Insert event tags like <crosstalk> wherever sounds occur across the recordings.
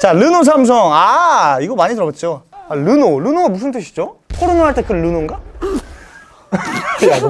자 르노 삼성. 아 이거 많이 들어봤죠? 아, 르노. 르노가 무슨 뜻이죠? 포르노 할때 그 르노인가? <laughs> 야 너,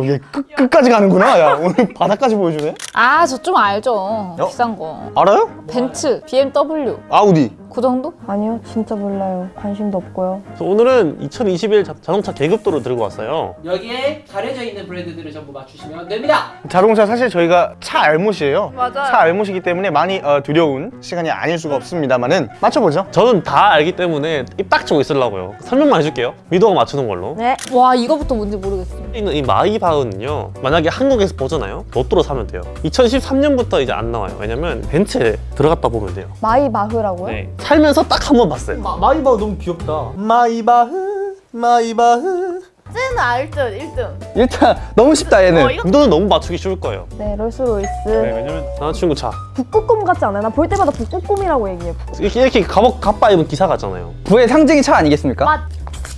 어, 얘 끝, 끝까지 가는구나. 야 오늘 바닥까지 보여주네. 아 저 좀 알죠. 비싼 거. 알아요? 벤츠, BMW. 아우디 그 정도? 아니요, 진짜 몰라요. 관심도 없고요. 그래서 오늘은 2021 자- 자동차 계급도를 들고 왔어요. 여기에 가려져 있는 브랜드들을 전부 맞추시면 됩니다. 자동차 사실 저희가 차 알못이에요 맞아요. 차 알못이기 때문에 많이 어, 두려운 시간이 아닐 수가 없습니다만은 맞춰보죠 저는 다 알기 때문에 입 딱 치고 있으려고요. 설명만 해줄게요. 미도가 맞추는 걸로. 네. 와 이거부터 뭔지 모르겠어 있는 이 마이바흐는요 만약에 한국에서 보잖아요 로또로 사면 돼요 2013년부터 이제 안 나와요 왜냐면 벤츠에 들어갔다 보면 돼요 마이바흐라고요? 네. 살면서 딱 한 번 봤어요. 마이바흐 너무 귀엽다. 마이바흐 마이바흐. 쟤는 알듯 1등. 일단 너무 쉽다 얘는. 미도는 너무 맞추기 쉬울 거예요. 네, 롤스로이스. 네, 왜냐면 남자친구 차. 북극곰 같지 않아요? 나 볼 때마다 북극곰이라고 얘기해. 이렇게, 이렇게 갑옷 갑바 입은 기사 같잖아요. 부의 상징이 차 아니겠습니까? 맞.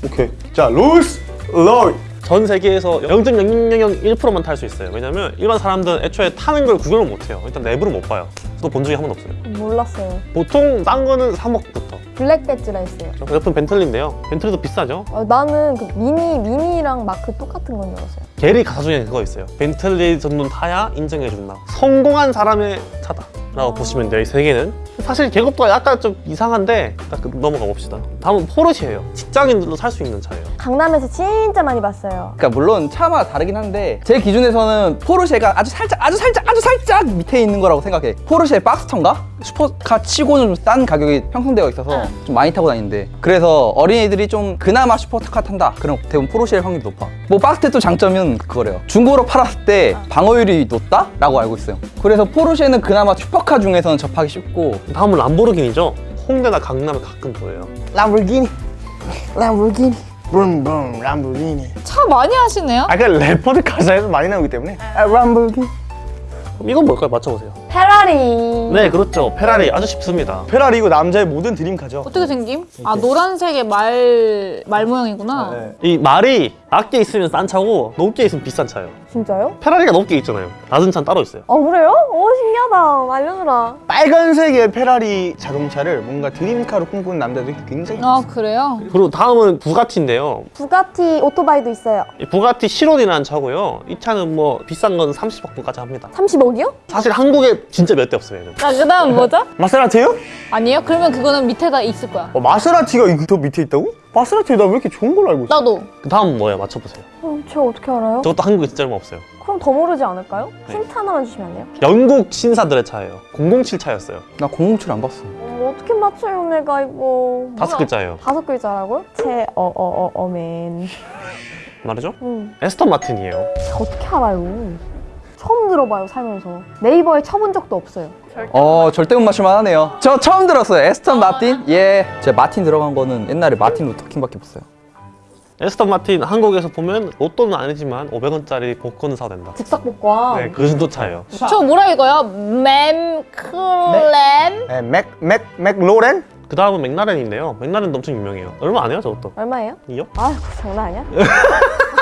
오케이. 자 롤스로이스 전 세계에서 0.0001%만 탈 수 있어요. 왜냐면 일반 사람들은 애초에 타는 걸 구경을 못 해요. 일단 내부를 못 봐요. 또본 적이 한 번도 없어요. 몰랐어요. 보통 싼 거는 3억부터. 블랙 배지라 했어요. 옆은 벤틀리인데요. 벤틀리도 비싸죠? 어, 나는 그 미니, 미니랑 마크 똑같은 건 줄 알았어요. 게리 가사 중에 그거 있어요. 벤틀리 정도는 타야 인정해준다. 성공한 사람의 차다. 라고 보시면 돼요 이 세 개는. 사실 계급도가 약간 좀 이상한데 딱 넘어가 봅시다. 다음은 포르쉐예요. 직장인들도 살 수 있는 차예요 강남에서 진짜 많이 봤어요. 그러니까 물론 차마다 다르긴 한데 제 기준에서는 포르쉐가 아주 살짝 아주 살짝 아주 살짝 밑에 있는 거라고 생각해. 포르쉐 박스턴가? 슈퍼카 치고는 좀 싼 가격이 형성되어 있어서 좀 많이 타고 다니는데. 그래서 어린이들이 좀 그나마 슈퍼카 탄다. 그럼 대부분 포르쉐일 확률이 높아. 뭐 박스터 또 장점은 그거래요. 중고로 팔았을 때 방어율이 높다? 라고 알고 있어요. 그래서 포르쉐는 그나마 슈퍼카 중에서는 접하기 쉽고. 다음은 람보르기니죠? 홍대나 강남에 가끔 보여요. 람보르기니. 람보르기니 붐붐 람보르기니 차 많이 하시네요? 아까 래퍼들 가사에서 많이 나오기 때문에. 아, 람보르기니 이건 뭘까요? 맞춰보세요 페라리. 네 그렇죠 페라리 아주 쉽습니다 페라리 이거 남자의 모든 드림카죠 어떻게 생김? 아 노란색의 말, 말 모양이구나 네. 이 말이 낮게 있으면 싼 차고 높게 있으면 비싼 차예요 진짜요? 페라리가 높게 있잖아요 낮은 차는 따로 있어요 어, 그래요? 오, 신기하다. 알려주라. 빨간색의 페라리 자동차를 뭔가 드림카로 꿈꾸는 남자들이 굉장히 아 그래요? 그리고 다음은 부가티인데요 부가티 오토바이도 있어요. 이 부가티 시론이라는 차고요 이 차는 뭐 비싼 건 30억까지 합니다 30억이요? 사실 한국에 진짜 몇 대 없어요 얘는 자 그다음 뭐죠? 마세라티요? 아니에요? 그러면 그거는 밑에다 있을 거야 어, 마세라티가 이더 밑에 있다고? 마세라티 나 왜 이렇게 좋은 걸로 알고 있어? 나도 그 다음 뭐예요? 맞춰보세요 어, 저 어떻게 알아요? 저것도 한국에 진짜 얼마 없어요 그럼 더 모르지 않을까요? 네. 힌트 하나만 주시면 안 돼요? 영국 신사들의 차예요 007 차였어요 나 007 안 봤어 어머, 어떻게 맞춰요, 내가 이거. 다섯 글자예요 다섯 글자라고요? 제, 어, 어, 어, 어맨. 말이죠? 음, 에스턴 마틴이에요 제가 어떻게 알아요? 처음 들어봐요, 살면서. 네이버에 쳐본 적도 없어요. 어 절대 못 맞출만 하네요 저 처음 들었어요 에스턴 마틴? 예 제가 마틴 들어간 거는 옛날에 마틴 루터킹밖에 없어요 애스턴 마틴 한국에서 보면 로또는 아니지만 500원짜리 복권은 사도 된다 즉석복권. 네, 그 정도 차예요 저 뭐라 읽어요? 맴클랜? 네, 맥, 맥, 맥로렌? 그 다음은 맥라렌인데요 맥라렌도 엄청 유명해요 얼마 안 해요 저것도 얼마예요? 2억? 아이고, 장난 아니야? <laughs>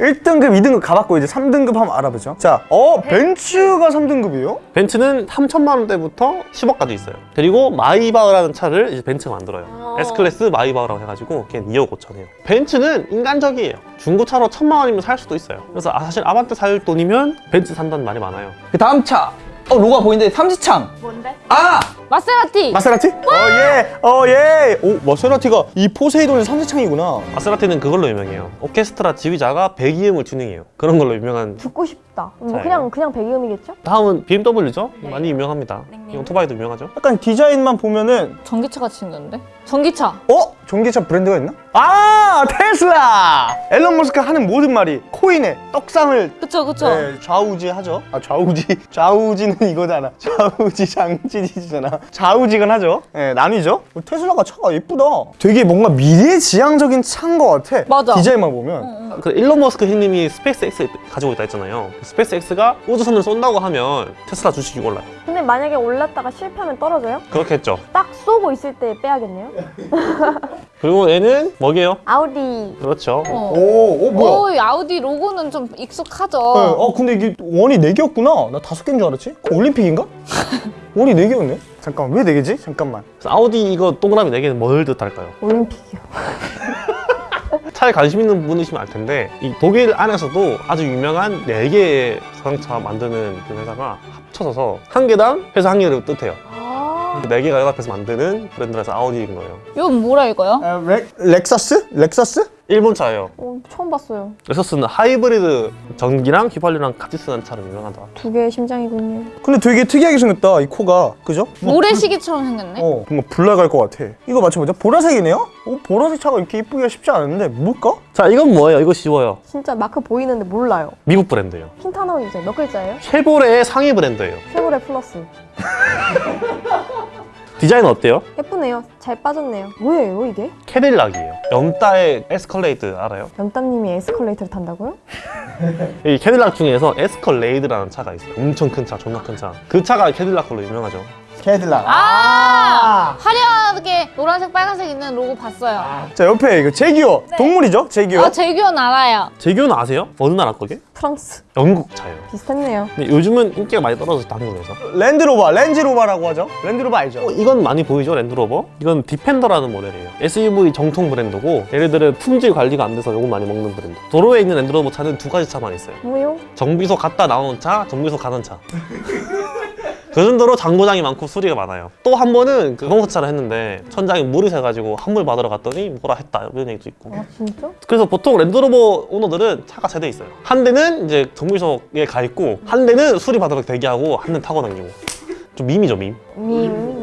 1등급, 2등급 가봤고 이제 3등급 한번 알아보죠. 자, 어 벤츠가 3등급이에요? 벤츠는 3천만 원대부터 10억까지 있어요. 그리고 마이바흐라는 차를 이제 벤츠가 만들어요. 어. S클래스 마이바흐라고 해가지고 걔 2억 5천이에요. 벤츠는 인간적이에요. 중고차로 천만 원이면 살 수도 있어요. 그래서 아, 사실 아반떼 살 돈이면 벤츠 산다는 말이 많아요. 그 다음 차. 어, 로고가 보이는데 삼지창. 뭔데? 아! 마세라티! 마세라티? 어, 예, 어, 예. 오, 마세라티가 이 포세이돈의 삼지창이구나. 마세라티는 그걸로 유명해요 오케스트라 지휘자가 배기음을 튜닝해요 그런 걸로 유명한 듣고 싶 다. 뭐. 그냥, 그냥 배기음이겠죠? 다음은 BMW죠? 많이 유명합니다 네. 이 오토바이도 유명하죠 약간 디자인만 보면은 전기차 같이 생겼는데? 전기차! 어? 전기차 브랜드가 있나? 아, 테슬라! 앨런 머스크 하는 모든 말이 코인에 떡상을 그쵸 그쵸? 네, 좌우지하죠. 아, 좌우지. <laughs> 좌우지는 이거잖아. <laughs> 좌우지 장지지잖아. 좌우지간 하죠. 네, 나뉘죠. 테슬라가 차가 예쁘다. 되게 뭔가 미래지향적인 차인 것 같아. 맞아. 디자인만 보면. 그 일론 머스크 형님이 스페이스 X 가지고 있다 했잖아요 스페이스 X가 우주선을 쏜다고 하면 테슬라 주식이 올라요 근데 만약에 올랐다가 실패하면 떨어져요? 그렇게 했죠 딱 쏘고 있을 때 빼야겠네요? <laughs> 그리고 얘는 뭐게요? 아우디. 그렇죠 어. 오, 오, 뭐야? 오, 이 아우디 로고는 좀 익숙하죠? 네, 어, 근데 이게 원이 4개였구나. 나 다섯 개인 줄 알았지? 올림픽인가? <laughs> 우리 4개였네? 잠깐만 왜 4개지? 잠깐만 아우디 이거 동그라미 4개는 뭘 뜻할까요? 올림픽이요. <laughs> 차에 관심 있는 분이시면 알 텐데 이 독일 안에서도 아주 유명한 4개의 자동차 만드는 그 회사가 합쳐져서 한 개당 회사 한 개를 뜻해요 아, 4개가 연합해서 만드는 브랜드라서 아우디인 거예요 이건 뭐라 이거요? 아, 렉, 렉서스? 렉서스? 일본 차예요 어, 처음 봤어요. 렉서스는 하이브리드 전기랑 휘발유랑 같이 쓰는 차로 유명하다 두 개의 심장이군요. 근데 되게 특이하게 생겼다 이 코가 그죠? 모래시계처럼 생겼네. 어 뭔가 불 나갈 것 같아 이거 맞춰보자 보라색이네요? 어, 보라색 차가 이렇게 이쁘기가 쉽지 않은데 뭘까? 자 이건 뭐예요? 이거 쉬워요 진짜 마크 보이는데 몰라요. 미국 브랜드예요 힌트 하나만 주세요. 몇 글자예요? 쉐보레의 상위 브랜드예요 쉐보레 플러스. <laughs> 디자인 어때요? 예쁘네요. 잘 빠졌네요. 뭐예요 이게? 캐딜락이에요 연따의 에스컬레이드 알아요? 연땀님이 에스컬레이터를 탄다고요? <laughs> 이 캐딜락 중에서 에스컬레이드라는 차가 있어요 엄청 큰 차, 존나 큰 차 그 차가 캐딜락 걸로 유명하죠 캐딜락 아, 화려하게 노란색, 빨간색 있는 로고 봤어요. 자 옆에 이거 재규어 동물이죠? 재규어 아, 재규어는 알아요. 재규어는 아세요? 어느 나라 거게? 프랑스. 영국 차예요 비슷했네요. 근데 요즘은 인기가 많이 떨어졌다 한국에서 랜드로버 레인지로버라고 하죠 랜드로버 알죠? 어, 이건 많이 보이죠 랜드로버? 이건 디펜더라는 모델이에요 SUV 정통 브랜드고 얘네들은 품질 관리가 안 돼서 욕은 많이 먹는 브랜드 도로에 있는 랜드로버 차는 두 가지 차만 있어요 뭐요? 정비소 갔다 나오는 차, 정비소 가는 차. <laughs> 그 정도로 장고장이 많고 수리가 많아요. 또 한 번은 그 공사차를 했는데 천장에 물이 새가지고 환물 받으러 갔더니 뭐라 했다 이런 얘기도 있고. 아 진짜? 그래서 보통 랜드로버 오너들은 차가 세 대 있어요. 한 대는 이제 정비소에 가 있고 한 대는 수리 받으러 대기하고 한 대는 타고 다니고. 좀 밈이죠 밈, 밈.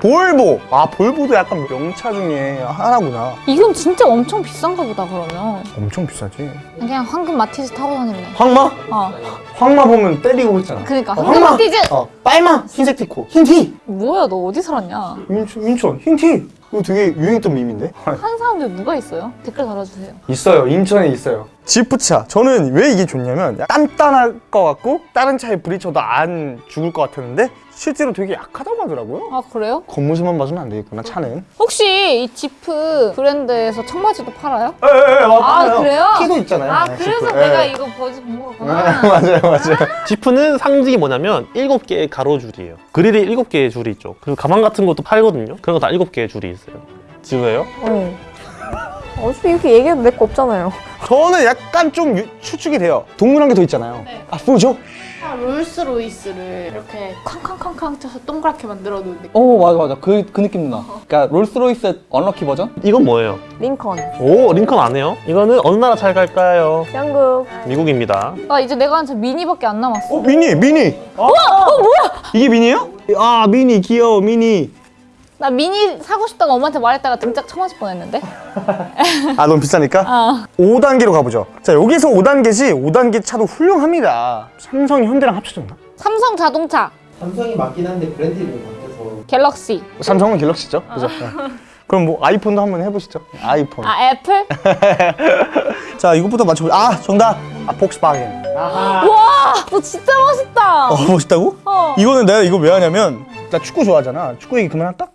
볼보 아 볼보도 약간 명차 중에 하나구나 이건 진짜 엄청 비싼가 보다, 그러면. 엄청 비싸지 그냥 황금 마티즈 타고 다닐래. 황마? 어. 황마 보면 때리고 있잖아 그니까, 어, 황금 황마! 마티즈! 어 빨마 흰색 티코 흰 티 뭐야, 너 어디 살았냐? 인천, 인천 흰 티 이거 되게 유행했던 밈인데 한 사람들 누가 있어요? 댓글 달아주세요. 있어요 인천에 있어요 지프차 저는 왜 이게 좋냐면 단단할 것 같고 다른 차에 부딪혀도 안 죽을 것 같았는데 실제로 되게 약하다고 하더라고요 아, 그래요? 겉모습만 봐서는 안 되겠구나 차는 혹시 이 지프 브랜드에서 청바지도 팔아요? 에에에 아, 그래요? 키도 있잖아요 아, 네, 그래서 지프. 내가 예. 이거 버즈 본 네, 거구나. <laughs> 맞아요 맞아요 지프는 상징이 뭐냐면 일곱 개의 가로줄이에요. 그릴이 일곱 개의 줄이 있죠. 그리고 가방 같은 것도 팔거든요. 그런 거 다 일곱 개의 줄이 있어요. 지우예요? 네. 어차피 이렇게 얘기해도 내 거 없잖아요. 저는 약간 좀 유- 추측이 돼요 동물 한개더 있잖아요 아 뭐죠? 아, 롤스로이스를 이렇게 쾅쾅쾅쾅 쳐서 동그랗게 만들어 놓은 느낌. 어 맞아 맞아 그, 그 느낌 나 그러니까 롤스로이스 unlucky 버전? 이건 뭐예요? 링컨. 오 링컨 아네요? 이거는 어느 나라 차일까요? 영국. 미국입니다. 아, 이제 내가 아는 차 미니밖에 안 남았어. 어 미니 미니 어, 뭐야 이게 미니예요? 아 미니 귀여워 미니 나 미니 사고 싶다고 엄마한테 말했다가 등짝 쳐맞을 뻔했는데. 아 너무 비싸니까? 아, 5단계로 가보죠 자 여기서 5단계지 5단계 차도 훌륭합니다 삼성이 현대랑 합쳐졌나? 삼성 자동차 삼성이 맞긴 한데 브랜드 이름이 바뀌어서 갤럭시. 삼성은 갤럭시죠 그죠? 네. 그럼 뭐 아이폰도 한번 해보시죠 아이폰 아, 애플? <laughs> 자 이것부터 맞춰보자 아 정답 아 폭스바겐 와, 너 진짜 멋있다. 어 멋있다고? 어. 이거는 내가 이거 왜 하냐면 나 축구 좋아하잖아 축구 얘기 그만할까?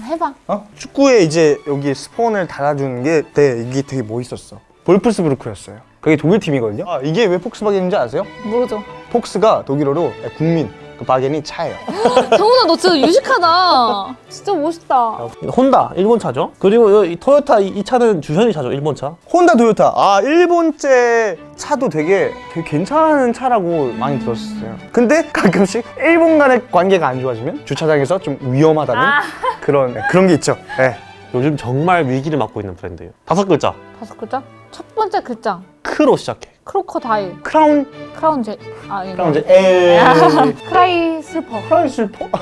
해봐. 어? 축구에 이제 여기 스폰을 달아주는 게 네, 이게 되게 멋있었어 볼프스부르크였어요 그게 독일 팀이거든요 아, 이게 왜 폭스바겐인지 아세요? 모르죠. 폭스가 독일어로 국민 그 바겐이 차예요 <laughs> 정훈아, 너 진짜 유식하다. 진짜 멋있다. 혼다 일본 차죠. 그리고 이 토요타 이, 이 차는 주현이 차죠 일본 차. 혼다 도요타 아 일본제 차도 되게 되게 괜찮은 차라고 많이 들었었어요 근데 가끔씩 일본 간의 관계가 안 좋아지면 주차장에서 좀 위험하다는 그런 네, 그런 게 있죠 네. 요즘 정말 위기를 맞고 있는 브랜드예요. 다섯 글자 다섯 글자? 첫 번째 글자. 크로 시작해. crocodile. 크라운 크라운 제. 아, 이거. 크라운 이제 에 <laughs> cry 슬퍼. 크라운 슬퍼 <laughs>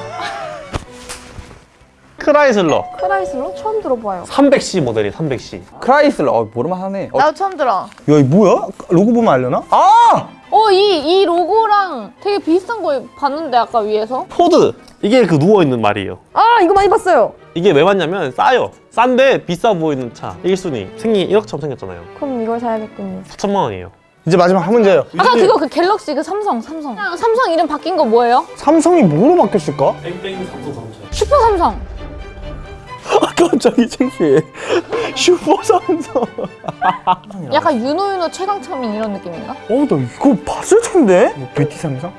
크라이슬러 크라이슬러? 처음 들어봐요. 300C 모델이 300C. 크라이슬러 어 모를 만 하네 어, 나도 처음 들어. 야이 뭐야? 로고 보면 알려나? 아! 어, 이, 이 로고랑 되게 비슷한 거 봤는데, 아까 위에서. 포드 이게 그 누워 있는 말이에요. 아 이거 많이 봤어요. 이게 왜 맞냐면 싸요. 싼데 비싸 보이는 차 1순위 생긴 1억 처럼 생겼잖아요. 그럼 이걸 사야겠군요. 4천만 원이에요. 이제 마지막 한 문제예요 아까 그거 그 갤럭시 그 삼성, 삼성. 삼성 이름 바뀐 거 뭐예요? 삼성이 뭐로 바뀌었을까? 땡땡 삼성 삼성. 슈퍼 삼성. 아 갑자기 창피해 슈퍼 삼성 약간 유노윤호 최강창민 이런 느낌인가? 어 나 이거 봤을 텐데 뭐 뷰티 삼성?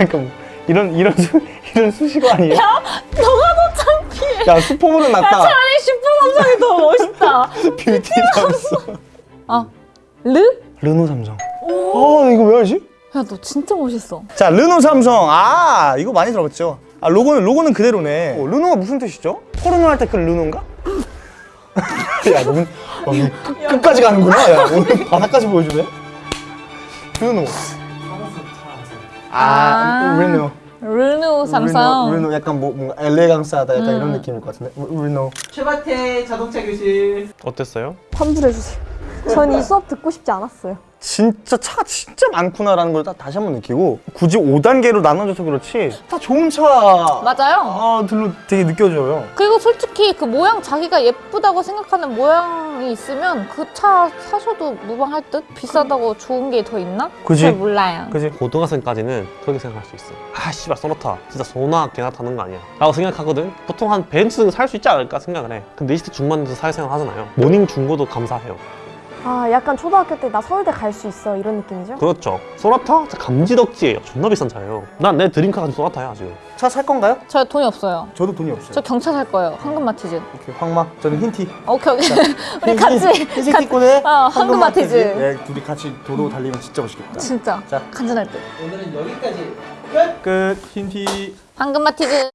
약간 뭐 이런 이런 수, 이런 수식어 아니에요? 너가 더 창피해. 야 슈퍼볼은 낫다. 차라리 슈퍼 삼성이 더 멋있다. <laughs> 뷰티 삼성. 아, 르? 르노 삼성. 아 이거 왜 알지? 야, 너 진짜 멋있어. 자 르노 삼성. 아 이거 많이 들어봤죠. 아 로고는 로고는 그대로네. 어, 르노가 무슨 뜻이죠? 포르노 할 때 그 르노인가? <laughs> 야 너무 어, 이 끝까지 가는구나. 야 오늘 바닥까지 보여주네. 르노. 아, 아. 르노. 르노 삼성. 르노, 르노 약간 뭐 뭔가 엘레강스하다 약간 음. 이런 느낌일 것 같은데. 르노. 최바태 자동차 교실. 어땠어요? 환불해주세요. 전 이 수업 듣고 싶지 않았어요. 진짜 차가 진짜 많구나라는 걸 다- 다시 한번 느끼고 굳이 5단계로 나눠져서 그렇지 다 좋은 차 맞아요. 아, 들로 되게 느껴져요. 그리고 솔직히 그 모양 자기가 예쁘다고 생각하는 모양이 있으면 그 차 사셔도 무방할 듯? 비싸다고 좋은 게 더 있나? 그지? 잘 몰라요. 그지? 고등학생까지는 그렇게 생각할 수 있어. 아, 씨발, 쏘나타. 진짜 소나 개나 타는 거 아니야. 라고 생각하거든. 보통 한 벤츠는 살 수 있지 않을까 생각을 해. 근데 20대 중반에서 사회생활 하잖아요. 모닝 중고도 감사해요. 아 약간 초등학교 때 나 서울대 갈 수 있어 이런 느낌이죠? 그렇죠. 쏘나타? 감지덕지예요. 존나 비싼 차예요. 난 내 드림카 가 지금 쏘나타야, 지금. 차 살 건가요? 저 돈이 없어요. 저도 돈이 없어요. 저 경차 살 거예요. 황금 마티즈. 오케이, 황마. 저는 흰티. 오케이, 오케이. <laughs> 우리 같이. 흰색 티코네 어, 황금 마티즈. 네, 둘이 같이 도로 달리면 진짜 멋있겠다. 진짜. 자. 간지날 듯. 오늘은 여기까지 끝. 끝. 흰티. 황금마티즈.